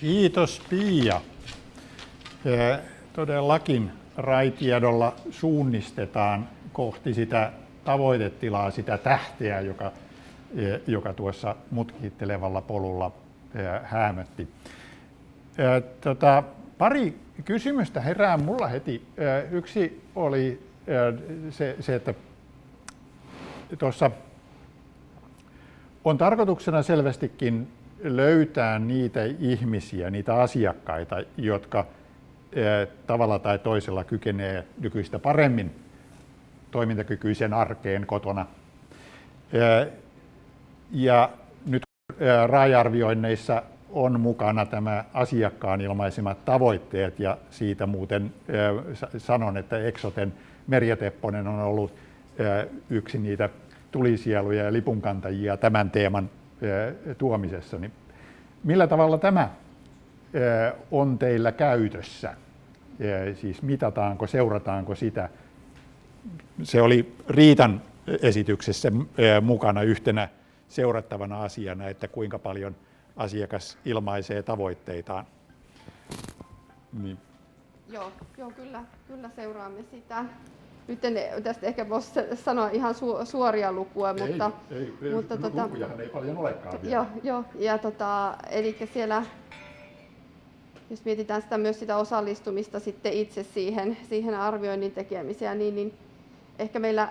Kiitos Pia. Todellakin raitiedolla suunnistetaan kohti sitä tavoitetilaa, sitä tähteä, joka, joka tuossa mutkittelevalla polulla häämötti. Tota, pari kysymystä herää mulla heti. Yksi oli se, se että tuossa on tarkoituksena selvästikin löytää niitä ihmisiä, niitä asiakkaita, jotka tavalla tai toisella kykenee nykyistä paremmin toimintakykyisen arkeen kotona. Ja nyt RAI-arvioinneissa on mukana tämä asiakkaan ilmaisemat tavoitteet ja siitä muuten sanon, että Exoten Merja Tepponen on ollut yksi niitä tulisieluja ja lipunkantajia tämän teeman tuomisessa. Niin millä tavalla tämä on teillä käytössä? Siis mitataanko, seurataanko sitä? Se oli Riitan esityksessä mukana yhtenä seurattavana asiana, että kuinka paljon asiakas ilmaisee tavoitteitaan. Niin. Joo, joo kyllä, kyllä seuraamme sitä. Nyt en tästä ehkä voisi sanoa ihan su, suoria lukuja, ei, mutta... Ei, ei mutta tota, lukujahan ei paljon olekaan vielä. Joo, joo ja tota, eli siellä, jos mietitään sitä myös sitä osallistumista sitten itse siihen, siihen arvioinnin tekemiseen, niin, niin ehkä meillä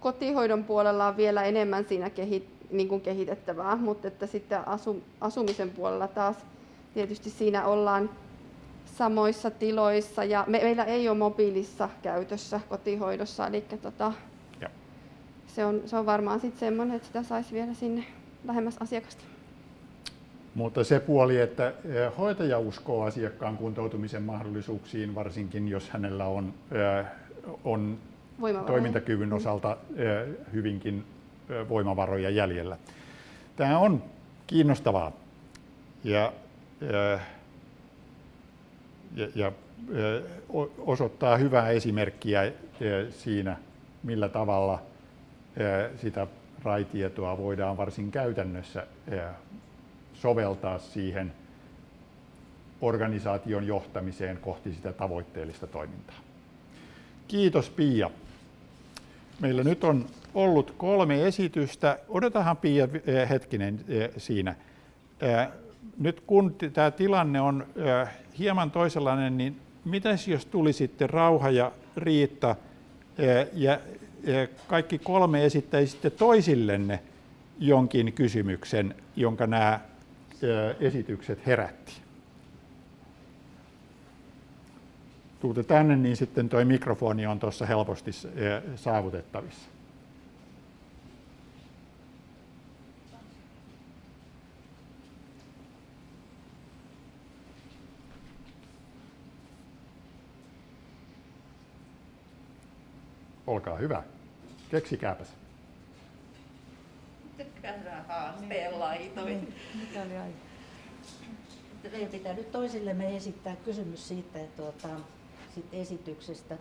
kotihoidon puolella on vielä enemmän siinä kehit, niin kuin kehitettävää, mutta että sitten asu, asumisen puolella taas tietysti siinä ollaan samoissa tiloissa ja me, meillä ei ole mobiilissa käytössä kotihoidossa, eli tota, se, on, se on varmaan sitten semmoinen, että sitä saisi vielä sinne lähemmäs asiakasta. Mutta se puoli, että eh, hoitaja uskoo asiakkaan kuntoutumisen mahdollisuuksiin, varsinkin jos hänellä on, eh, on toimintakyvyn mm. osalta eh, hyvinkin voimavaroja jäljellä. Tämä on kiinnostavaa ja, ja, ja osoittaa hyvää esimerkkiä siinä, millä tavalla sitä raitietoa voidaan varsin käytännössä soveltaa siihen organisaation johtamiseen kohti sitä tavoitteellista toimintaa. Kiitos Pia. Meillä nyt on ollut kolme esitystä. Odotahan Pia hetkinen siinä. Nyt kun tämä tilanne on hieman toisenlainen, niin mitäs jos tuli sitten Rauha ja Riitta ja kaikki kolme esittäisitte toisillenne jonkin kysymyksen, jonka nämä esitykset herätti? Tuutte tänne, niin sitten tuo mikrofoni on tuossa helposti saavutettavissa. Olkaa hyvä. Keksikääpäs. Käydään haasteen laitoin. Mikä oli aika? Meidän pitää nyt toisillemme esittää kysymys siitä että tuota, sit esityksestä.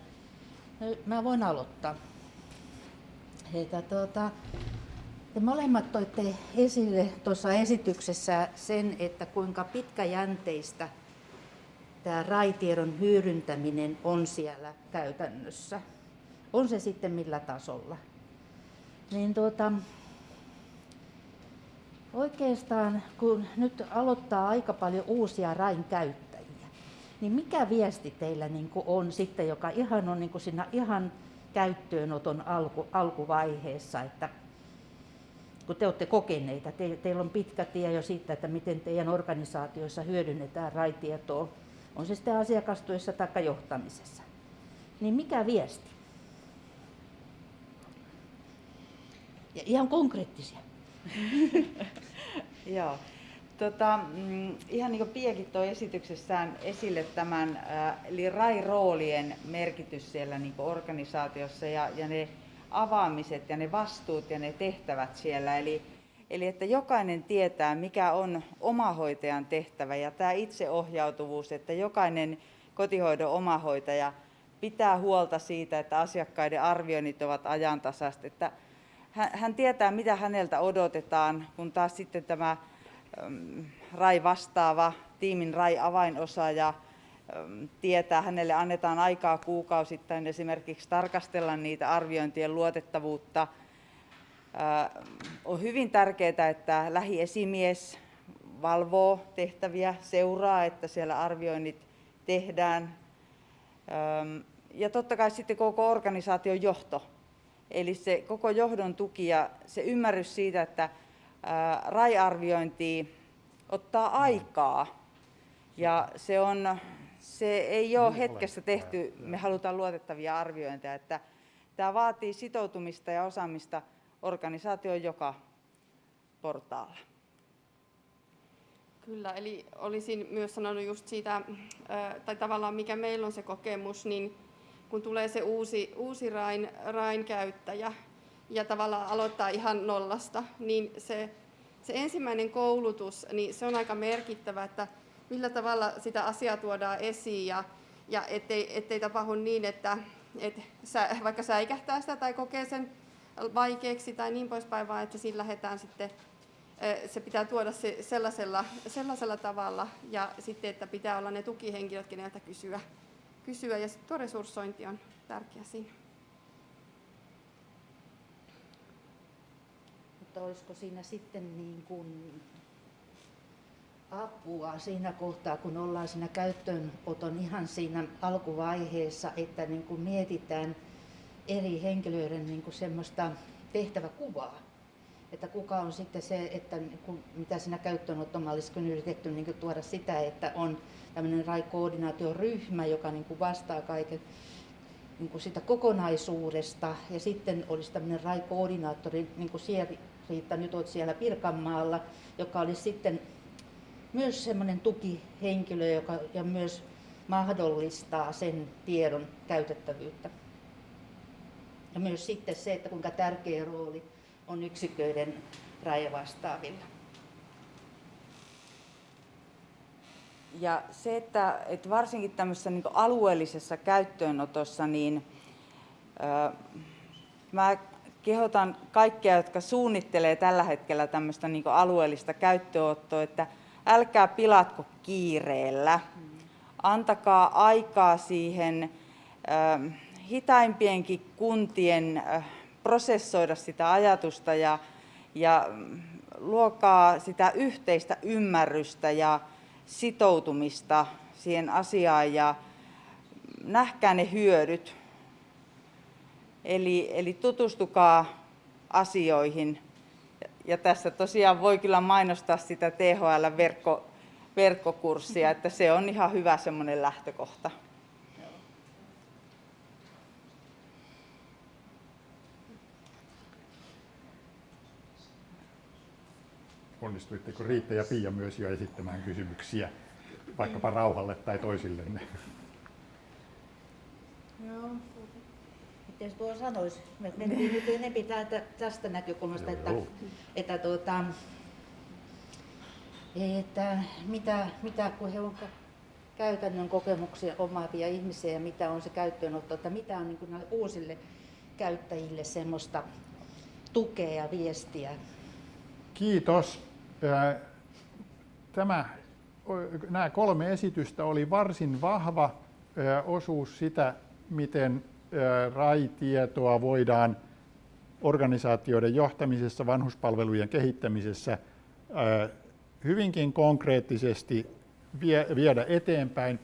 No, mä voin aloittaa. Heitä, tuota, te molemmat toitte esille tuossa esityksessä sen, että kuinka pitkäjänteistä tämä raitiedon hyödyntäminen on siellä käytännössä on se sitten millä tasolla. Niin tuota, oikeastaan kun nyt aloittaa aika paljon uusia rain käyttäjiä, niin mikä viesti teillä niin on sitten, joka ihan on niin siinä ihan käyttöönoton alku, alkuvaiheessa, että kun te olette kokeneita, te, teillä on pitkä tie jo siitä, että miten teidän organisaatioissa hyödynnetään raitietoa, on se sitten asiakastyössä tai johtamisessa. Niin mikä viesti? Ja ihan konkreettisia. Joo. Tota, mm, ihan niin kuin Piekin toi esityksessään esille tämän, äh, eli RAI-roolien merkitys siellä niin organisaatiossa ja, ja ne avaamiset ja ne vastuut ja ne tehtävät siellä. Eli, eli että jokainen tietää, mikä on omahoitajan tehtävä ja tämä itseohjautuvuus, että jokainen kotihoidon omahoitaja pitää huolta siitä, että asiakkaiden arvioinnit ovat ajantasaiset, että hän tietää, mitä häneltä odotetaan, kun taas sitten tämä RAI vastaava tiimin RAI-avainosaaja tietää, hänelle annetaan aikaa kuukausittain esimerkiksi tarkastella niitä arviointien luotettavuutta. On hyvin tärkeää, että lähiesimies valvoo tehtäviä, seuraa, että siellä arvioinnit tehdään. Ja totta kai sitten koko organisaation johto. Eli se koko johdon tuki ja se ymmärrys siitä, että RAI-arviointi ottaa aikaa. Ja se, on, se ei ole hetkessä tehty, me halutaan luotettavia arviointeja. Että tämä vaatii sitoutumista ja osaamista organisaation joka portaalla. Kyllä, eli olisin myös sanonut just siitä, tai tavallaan mikä meillä on se kokemus, niin kun tulee se uusi, uusi rain, rain käyttäjä ja tavallaan aloittaa ihan nollasta, niin se, se ensimmäinen koulutus, niin se on aika merkittävä, että millä tavalla sitä asiaa tuodaan esiin ja, ja ettei, ettei tapahdu niin, että et sä, vaikka säikähtää sitä tai kokee sen vaikeaksi tai niin poispäin, vaan että sillä lähdetään sitten se pitää tuoda se sellaisella, sellaisella tavalla ja sitten, että pitää olla ne tukihenkilöt, keneltä kysyä. Kysyä. Ja tuo resurssointi on tärkeä siinä. Mutta olisiko siinä sitten niin kuin apua siinä kohtaa, kun ollaan siinä käyttöönoton ihan siinä alkuvaiheessa, että niin kuin mietitään eri henkilöiden niin kuin semmoista tehtäväkuvaa että kuka on sitten se, että kun, mitä siinä käyttöönottomallissa on yritetty niin tuoda sitä, että on tämmöinen RAI-koordinaatioryhmä, joka niin kuin vastaa kaiken niin kuin sitä kokonaisuudesta ja sitten olisi tämmöinen RAI-koordinaattori, niin kuin Riitta, nyt olet siellä Pirkanmaalla, joka olisi sitten myös semmoinen tukihenkilö, joka ja myös mahdollistaa sen tiedon käytettävyyttä. Ja myös sitten se, että kuinka tärkeä rooli on yksiköiden rajavastaavilla. Ja se, että, että varsinkin tämmöisessä niin alueellisessa käyttöönotossa, niin ö, mä kehotan kaikkia, jotka suunnittelee tällä hetkellä tämmöistä niin alueellista käyttöönottoa, että älkää pilatko kiireellä. Antakaa aikaa siihen ö, hitaimpienkin kuntien ö, prosessoida sitä ajatusta ja, ja luokaa sitä yhteistä ymmärrystä ja sitoutumista siihen asiaan ja nähkää ne hyödyt. Eli, eli tutustukaa asioihin. Ja tässä tosiaan voi kyllä mainostaa sitä THL-verkko, verkkokurssia, että se on ihan hyvä semmoinen lähtökohta. Onnistuitteko Riitta ja Pia myös jo esittämään kysymyksiä, vaikkapa rauhalle tai toisillenne? Joo. Miten tuo sanoisi? Me mentiin nyt enempi tästä näkökulmasta, että, että, tuota, että mitä, mitä kun he on käytännön kokemuksia omaavia ihmisiä ja mitä on se käyttöönotto, että mitä on niin uusille käyttäjille semmoista tukea ja viestiä. Kiitos. Tämä, nämä kolme esitystä oli varsin vahva osuus sitä, miten RAI-tietoa voidaan organisaatioiden johtamisessa, vanhuspalvelujen kehittämisessä hyvinkin konkreettisesti viedä eteenpäin.